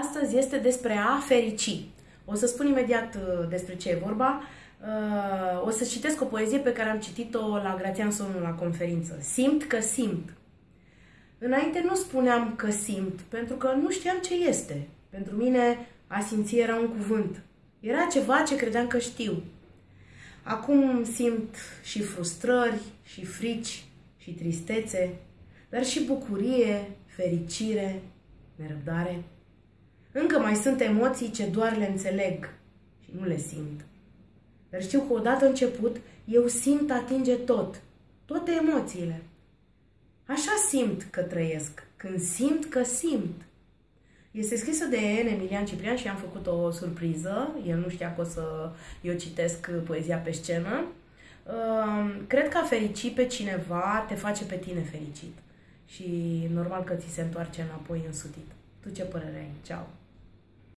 Astăzi este despre a ferici. O să spun imediat uh, despre ce e vorba. Uh, o să citesc o poezie pe care am citit-o la Grațian Sonu la conferință. Simt că simt. Înainte nu spuneam că simt, pentru că nu știam ce este. Pentru mine a simți era un cuvânt. Era ceva ce credeam că știu. Acum simt și frustrări, și frici, și tristețe, dar și bucurie, fericire, nerăbdare. Încă mai sunt emoții ce doar le înțeleg și nu le simt. Dar știu că odată început, eu simt atinge tot, toate emoțiile. Așa simt că trăiesc, când simt că simt. Este scrisă de N. Emilian Ciprian și am făcut o surpriză. El nu știa că o să eu citesc poezia pe scenă. Cred că a ferici pe cineva te face pe tine fericit. Și normal că ți se întoarce înapoi însutit. Tu ce părere ai? Ceau!